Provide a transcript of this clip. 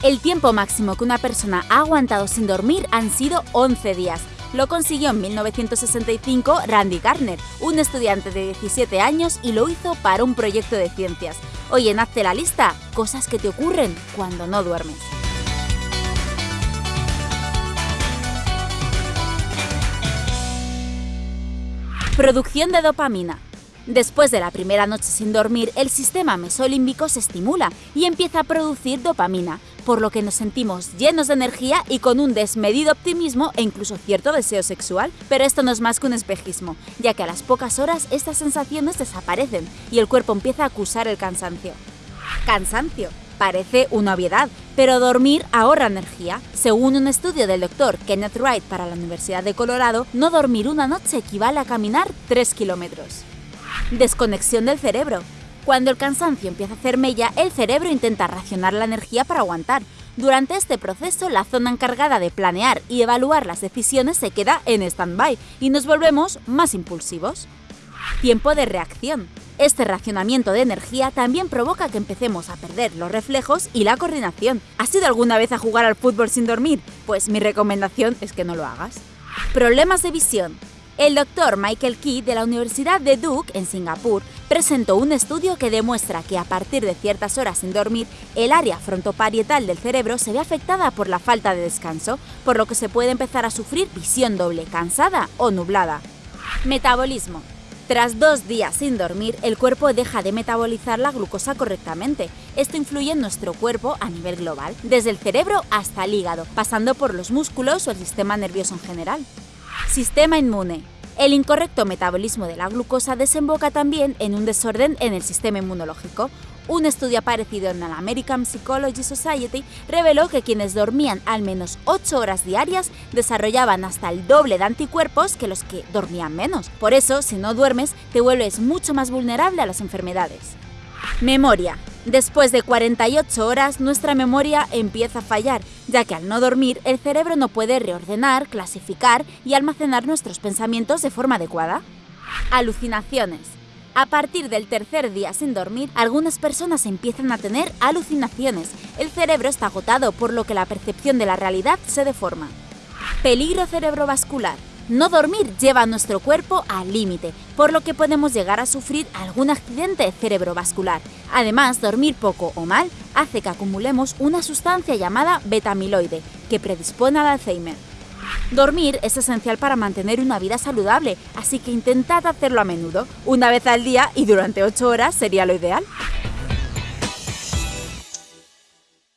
El tiempo máximo que una persona ha aguantado sin dormir han sido 11 días. Lo consiguió en 1965 Randy Garner, un estudiante de 17 años, y lo hizo para un proyecto de ciencias. Hoy en Hazte la lista, cosas que te ocurren cuando no duermes. Producción de dopamina. Después de la primera noche sin dormir, el sistema mesolímbico se estimula y empieza a producir dopamina, por lo que nos sentimos llenos de energía y con un desmedido optimismo e incluso cierto deseo sexual. Pero esto no es más que un espejismo, ya que a las pocas horas estas sensaciones desaparecen y el cuerpo empieza a acusar el cansancio. Cansancio. Parece una obviedad, pero dormir ahorra energía. Según un estudio del doctor Kenneth Wright para la Universidad de Colorado, no dormir una noche equivale a caminar 3 kilómetros. Desconexión del cerebro. Cuando el cansancio empieza a hacer mella, el cerebro intenta racionar la energía para aguantar. Durante este proceso, la zona encargada de planear y evaluar las decisiones se queda en stand-by y nos volvemos más impulsivos. Tiempo de reacción. Este racionamiento de energía también provoca que empecemos a perder los reflejos y la coordinación. ¿Has ido alguna vez a jugar al fútbol sin dormir? Pues mi recomendación es que no lo hagas. Problemas de visión. El doctor Michael Key de la Universidad de Duke, en Singapur, presentó un estudio que demuestra que a partir de ciertas horas sin dormir, el área frontoparietal del cerebro se ve afectada por la falta de descanso, por lo que se puede empezar a sufrir visión doble, cansada o nublada. Metabolismo. Tras dos días sin dormir, el cuerpo deja de metabolizar la glucosa correctamente. Esto influye en nuestro cuerpo a nivel global, desde el cerebro hasta el hígado, pasando por los músculos o el sistema nervioso en general. Sistema inmune. El incorrecto metabolismo de la glucosa desemboca también en un desorden en el sistema inmunológico. Un estudio aparecido en la American Psychology Society reveló que quienes dormían al menos 8 horas diarias desarrollaban hasta el doble de anticuerpos que los que dormían menos. Por eso, si no duermes, te vuelves mucho más vulnerable a las enfermedades. Memoria. Después de 48 horas, nuestra memoria empieza a fallar, ya que al no dormir, el cerebro no puede reordenar, clasificar y almacenar nuestros pensamientos de forma adecuada. Alucinaciones. A partir del tercer día sin dormir, algunas personas empiezan a tener alucinaciones. El cerebro está agotado, por lo que la percepción de la realidad se deforma. Peligro cerebrovascular. No dormir lleva a nuestro cuerpo al límite, por lo que podemos llegar a sufrir algún accidente cerebrovascular. Además, dormir poco o mal hace que acumulemos una sustancia llamada betamiloide, que predispone al Alzheimer. Dormir es esencial para mantener una vida saludable, así que intentad hacerlo a menudo, una vez al día y durante 8 horas sería lo ideal.